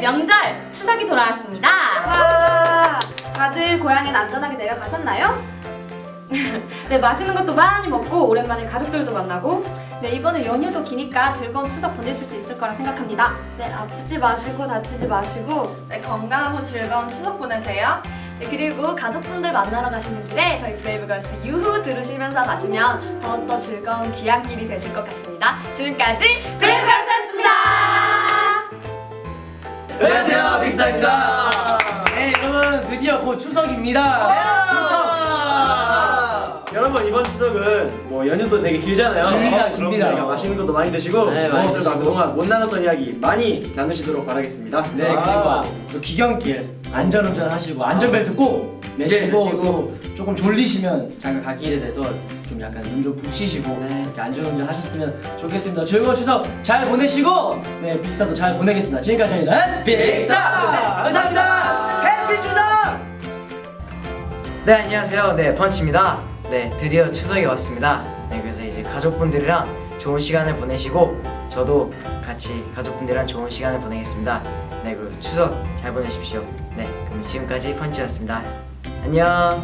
명절 추석이 돌아왔습니다. 와, 다들 고향엔 안전하게 내려가셨나요? 네, 맛있는 것도 많이 먹고 오랜만에 가족들도 만나고 네, 이번에 연휴도 기니까 즐거운 추석 보내실 수 있을 거라 생각합니다. 네, 아프지 마시고 다치지 마시고 네, 건강하고 즐거운 추석 보내세요. 네, 그리고 가족분들 만나러 가시는 길에 저희 브레이브걸스 유후 들으시면서 가시면 더욱더 즐거운 귀향길이 되실 것 같습니다. 지금까지 브레이브 안녕하세요 빅스타입니다 네 여러분 드디어 곧 추석입니다 추석 여러분 이번 추석은 뭐 연휴도 되게 길잖아요. 깁니다, 어, 깁니다. 그러니까 맛있는 것도 많이 드시고 네, 많이 부모들과 드시고. 그동안 못 나눴던 이야기 많이 나누시도록 바라겠습니다. 네 아. 그리고 또 귀경길 안전운전 하시고 안전벨트 꼭 매시고 네, 또 매시고. 조금 졸리시면 잠깐 갓길에 대서 좀 약간 눈 좀 붙이시고 이렇게 안전운전 하셨으면 좋겠습니다. 즐거운 추석 잘 보내시고 네 빅스타도 잘 보내겠습니다. 지금까지 저희는 빅스타 감사합니다. 해피 추석! 네 안녕하세요. 네 펀치입니다. 네 드디어 추석이 왔습니다. 네 그래서 이제 가족분들이랑 좋은 시간을 보내시고 저도 같이 가족분들이랑 좋은 시간을 보내겠습니다. 네 그리고 추석 잘 보내십시오. 네 그럼 지금까지 펀치였습니다 안녕